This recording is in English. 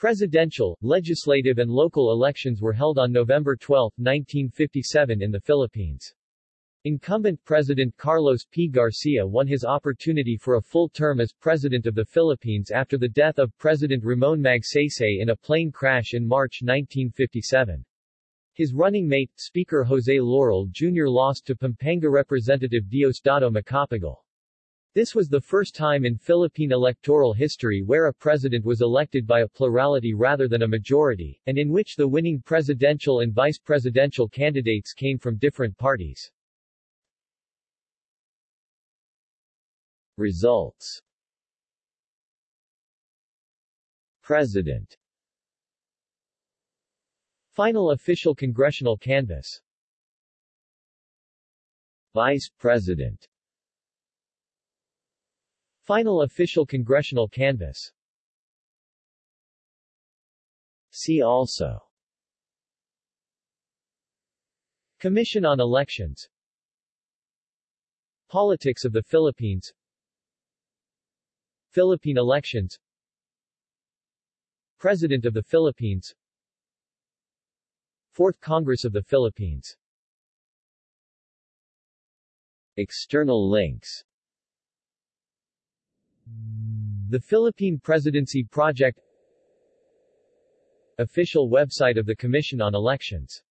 Presidential, legislative and local elections were held on November 12, 1957 in the Philippines. Incumbent President Carlos P. Garcia won his opportunity for a full term as President of the Philippines after the death of President Ramon Magsaysay in a plane crash in March 1957. His running mate, Speaker Jose Laurel Jr. lost to Pampanga Representative Diosdado Macapagal. This was the first time in Philippine electoral history where a president was elected by a plurality rather than a majority, and in which the winning presidential and vice-presidential candidates came from different parties. Results. President. Final official congressional canvass. Vice President Final official congressional canvass. See also. Commission on Elections. Politics of the Philippines. Philippine elections. President of the Philippines. Fourth Congress of the Philippines. External links the Philippine Presidency Project Official website of the Commission on Elections